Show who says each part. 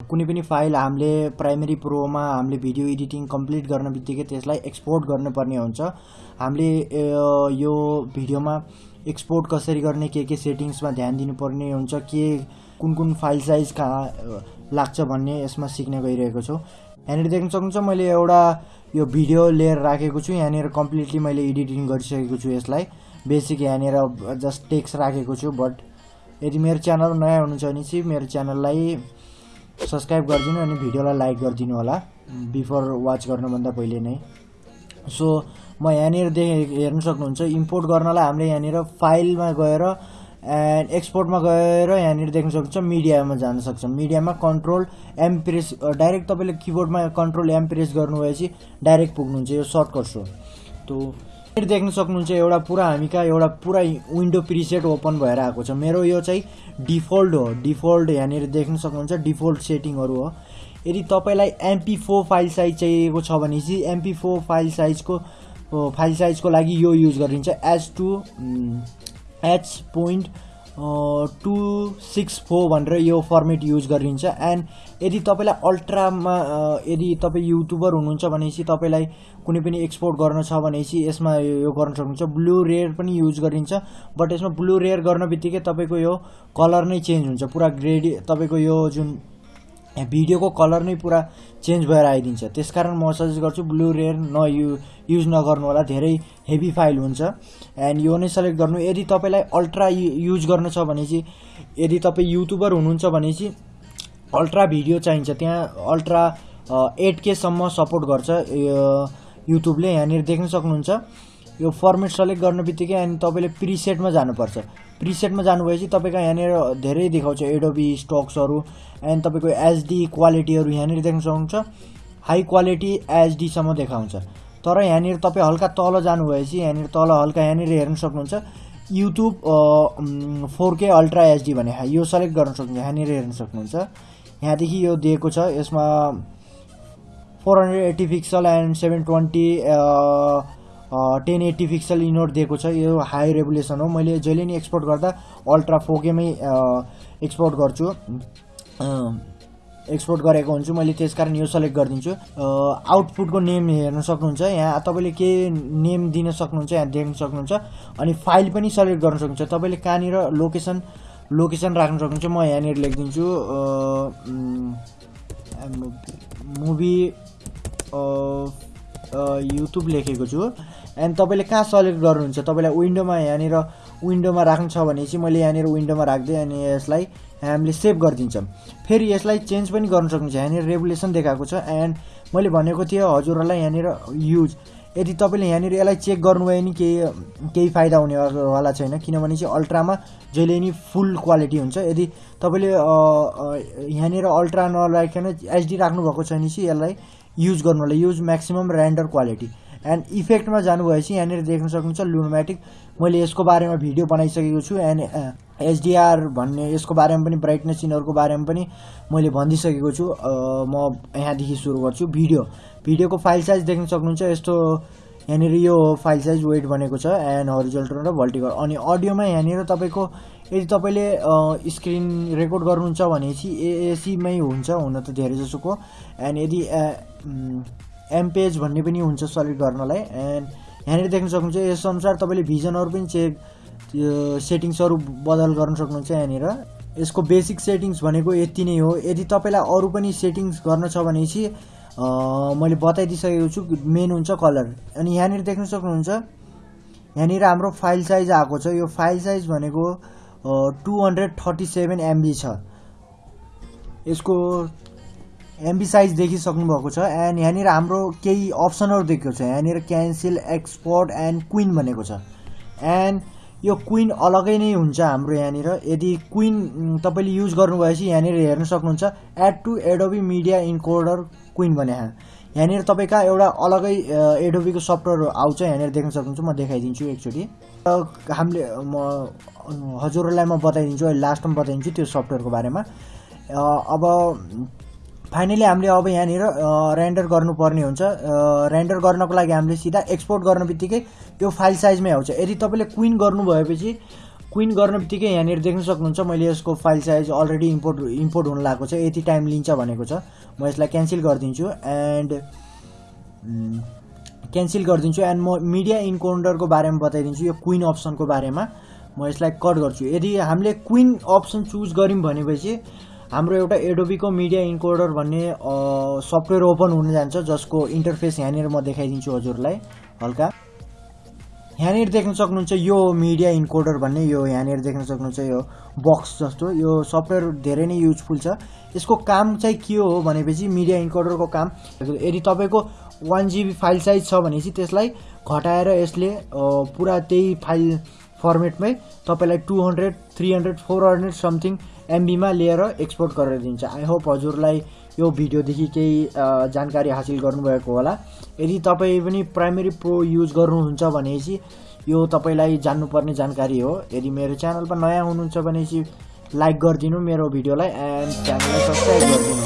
Speaker 1: कुनै पनि फाइल हामीले प्राइमेरी प्रोमा हामीले भिडियो एडिटिङ कम्प्लिट गर्न बित्तिकै त्यसलाई एक्सपोर्ट गर्नुपर्ने हुन्छ। हामीले यो भिडियोमा एक्सपोर्ट कसरी गर्ने के के सेटिङ्समा ध्यान दिनुपर्ने हुन्छ के कुन कुन फाइल साइज कहाँ लाग्छ भन्ने यसमा सिक्न गइरहेको छु। यहाँनिर देख्न सक्नुहुन्छ मैले एउटा यो भिडियो लेयर राखेको छु। यहाँनिर कम्प्लिटली मैले एडिटिङ गरिसकेको छु यसलाई। बेसिक यहाँनिर जस्ट टेक्स्ट राखेको छु बट यदि मेरो च्यानल नयाँ हुनुहुन्छ भने चाहिँ मेरो च्यानललाई सब्सक्राइब गरिदिनु अनि भिडियोलाई लाइक गरिदिनु होला। बिफोर वाच गर्नुभन्दा पहिले नै। सो म यहाँनिर दे हेर्न सक्नुहुन्छ इम्पोर्ट गर्नलाई हामीले यहाँनिर फाइलमा गएर एन्ड एक्सपोर्टमा गएर यहाँनिर देख्न सक्नुहुन्छ मिडियामा जान सक्छ। मिडियामा कन्ट्रोल एम प्रेस डाइरेक्ट तपाईँले किबोर्डमा कन्ट्रोल एम प्रेस गर्नुभएपछि डाइरेक्ट पुग्नुहुन्छ यो सर्टकट हो तो देख्न सक्नुहुन्छ एउटा पुरा हामी कहाँ एउटा पुरा विन्डो प्रिसेट ओपन भएर आएको छ। मेरो यो चाहिँ डिफल्ट हो। डिफल्ट यहाँनिर देख्न सक्नुहुन्छ डिफल्ट सेटिङहरू हो। यदि तपाईँलाई एमपी फोर फाइल साइज चाहिएको छ भने चाहिँ एमपी फोर फाइल साइजको फाइल साइजको लागि यो युज गरिन्छ। H two H point two six four भनेर यो फर्मेट युज गरिन्छ। एन्ड यदि तपाईँलाई अल्ट्रामा यदि तपाईँ युट्युबर हुनुहुन्छ भनेपछि तपाईँलाई कुनै पनि एक्सपोर्ट गर्न छ भनेपछि यसमा यो गर्न सक्नुहुन्छ। ब्लु रेयर पनि युज गरिन्छ। बट यसमा ब्लु रेयर गर्न बित्तिकै तपाईँको यो कलर नै चेन्ज हुन्छ। पुरा ग्रेडी तपाईँको यो जुन भिडियोको कलर नै पुरा चेन्ज भएर आइदिन्छ। त्यसकारण म सजेस्ट गर्छु ब्लु रेयर नयु युज नगर्नु होला। धेरै हेभी फाइल हुन्छ। एन्ड यो नै सेलेक्ट गर्नु। यदि तपाईँलाई अल्ट्रा युज गर्न छ भने चाहिँ यदि तपाईँ युट्युबर हुनुहुन्छ भने चाहिँ अल्ट्रा भिडियो चाहिन्छ। त्यहाँ अल्ट्रा एट केसम्म सपोर्ट गर्छ युट्युबले यहाँनिर देख्न सक्नुहुन्छ। यो फर्मेट सेलेक्ट गर्न बित्तिकै अनि तपाईँले प्रिसेटमा जानुपर्छ। प्रिसेटमा जानुभएपछि तपाईँको यहाँनिर धेरै देखाउँछ एडोबी स्टक्सहरू एन्ड तपाईँको एचडी क्वालिटीहरू यहाँनिर देख्न सक्नुहुन्छ हाई क्वालिटी एचडीसम्म देखाउँछ। तर यहाँनिर तपाईँ हल्का तल जानुभएपछि यहाँनिर तल हल्का यहाँनिर हेर्न सक्नुहुन्छ। YouTube four K ultra HD भने यो सेलेक्ट गर्न सक्नुहुन्छ यहाँनिर हेर्न सक्नुहुन्छ। यहाँदेखि यो दिएको छ यसमा four hundred eighty pixel and seven twenty ten eighty pixel इनोट दिएको छ। यो हाई रेगुलेसन हो। मैले जहिले नि एक्सपोर्ट गर्दा अल्ट्रा फोकेमै एक्सपोर्ट गर्छु। एक्सपोर्ट गरेको हुन्छु। मैले त्यस कारण यो सेलेक्ट गरिदिन्छु। आउटपुटको नेम हेर्न सक्नुहुन्छ। यहाँ तपाईँले के नेम दिन सक्नुहुन्छ यहाँ देख्न सक्नुहुन्छ। अनि फाइल पनि सेलेक्ट गर्न सक्नुहुन्छ। तपाईँले कहाँनिर लोकेसन लोकेसन राख्न सक्नुहुन्छ म यहाँनिर लेखिदिन्छु। मुभी युट्युब लेखेको छु। एन्ड तपाईँले कहाँ सेलेक्ट गर्नुहुन्छ? तपाईँलाई विन्डोमा यहाँनिर विन्डोमा राख्नु छ भने चाहिँ मैले यहाँनिर विन्डोमा राख्दै अनि यसलाई हामीले सेभ गरिदिन्छौँ। फेरि यसलाई चेन्ज पनि गर्न सक्नुहुन्छ। यहाँनिर रेगुलेसन देखाएको छ। एन्ड मैले भनेको थिएँ हजुरहरूलाई यहाँनिर युज यदि तपाईँले यहाँनिर यसलाई चेक गर्नुभयो नि केही केही फाइदा हुनेवाला छैन। किनभने चाहिँ अल्ट्रामा जहिले नि फुल क्वालिटी हुन्छ। यदि तपाईँले यहाँनिर अल्ट्रा नराखिकन एचडी राख्नुभएको छ भने चाहिँ यसलाई युज गर्नु होला use maximum render quality and इफेक्टमा जानुभएपछि यहाँनिर देख्न सक्नुहुन्छ लुनोम्याटिक मैले यसको बारेमा भिडियो बनाइसकेको छु एन्ड एचडिआर भन्ने यसको बारेमा पनि ब्राइटनेस यिनीहरूको बारेमा पनि मैले भनिदिइसकेको छु। म यहाँदेखि सुरु गर्छु। भिडियो भिडियोको फाइल साइज देख्न सक्नुहुन्छ यस्तो यहाँनिर यो फाइल साइज वेट भनेको छ एन्ड हरिजल्टल र भल्टिकल अनि अडियोमा यहाँनिर तपाईँको यदि तपाईँले स्क्रिन रेकर्ड गर्नुहुन्छ भने चाहिँ एएसीमै हुन्छ हुन त धेरै जसोको। एन्ड यदि एमपेज भन्ने पनि हुन्छ सेलेक्ट गर्नलाई। एन्ड यहाँनिर देख्न सक्नुहुन्छ यसअनुसार तपाईँले भिजनहरू पनि चेक सेटिङ्सहरू बदल गर्न सक्नुहुन्छ यहाँनिर। यसको बेसिक सेटिङ्स भनेको यति नै हो। यदि तपाईँलाई अरू पनि सेटिङ्स गर्न छ भने चाहिँ अँ, मैले बताइदिइसकेको छु मेन हुन्छ कलर अनि यहाँनिर देख्न सक्नुहुन्छ यहाँनिर हाम्रो फाइल साइज आएको छ। यो फाइल साइज भनेको two hundred thirty seven MB छ। यसको एमबी साइज देखिसक्नु भएको छ। एन्ड यहाँनिर हाम्रो केही अप्सनहरू दिएको छ। यहाँनिर क्यान्सल एक्सपोर्ट एन्ड क्विन भनेको छ। एन्ड यो क्विन अलगै नै हुन्छ हाम्रो यहाँनिर। यदि क्विन तपाईँले युज गर्नुभएपछि यहाँनिर हेर्न सक्नुहुन्छ। Add to Adobe media encoder queue भने यहाँनिर तपाईँका एउटा अलगै एडोबीको सफ्टवेयर आउँछ यहाँनिर देख्न सक्नुहुन्छ। म देखाइदिन्छु एकचोटि। हामीले म हजुरहरूलाई म बताइदिन्छु अहिले लास्टमा बताइदिन्छु त्यो सफ्टवेयरको बारेमा। अब फाइनली हामीले अब यहाँनिर रेन्डर गर्नुपर्ने हुन्छ। रेन्डर गर्नको लागि हामीले सिधा एक्सपोर्ट गर्न बित्तिकै यो फाइल साइजमै आउँछ। यदि तपाईँले क्विन गर्नु भएपछि क्विन गर्ने बित्तिकै यहाँनिर देख्न सक्नुहुन्छ मैले यसको file size already import import हुन लागेको छ। यति टाइम लिन्छ भनेको छ। म यसलाई क्यान्सल गरिदिन्छु एन्ड क्यान्सल गरिदिन्छु एन्ड म मिडिया इन्काउन्टरको बारेमा बताइदिन्छु यो क्विन अप्सनको बारेमा। म यसलाई कट गर्छु। यदि हामीले क्विन अप्सन चुज गऱ्यौँ भनेपछि हाम्रो एउटा एडोबीको मिडिया इन्कोडर भन्ने सफ्टवेयर ओपन हुन जान्छ जसको इन्टरफेस यहाँनिर म देखाइदिन्छु हजुरलाई हल्का। यहाँनिर देख्न सक्नुहुन्छ यो मिडिया इन्कोडर भन्ने यो यहाँनिर देख्न सक्नुहुन्छ यो बक्स जस्तो। यो सफ्टवेयर धेरै नै युजफुल छ। यसको काम चाहिँ के हो भनेपछि मिडिया इन्कोडरको काम यदि तपाईँको वान जिबी फाइल साइज छ भनेपछि त्यसलाई घटाएर यसले पुरा त्यही फाइल फर्मेटमै तपाईँलाई two hundred three hundred four hundred something एमबीमा लिएर एक्सपोर्ट गरेर दिन्छ। आई होप हजुरलाई यो भिडियोदेखि केही जानकारी हासिल गर्नुभएको होला। यदि तपाईँ पनि प्राइमेरी प्रो युज गर्नुहुन्छ भनेपछि यो तपाईँलाई जान्नुपर्ने जानकारी हो। यदि मेरो च्यानलमा नयाँ हुनुहुन्छ भनेपछि लाइक गरिदिनु मेरो भिडियोलाई एन्ड च्यानललाई सब्सक्राइब गरिदिनु।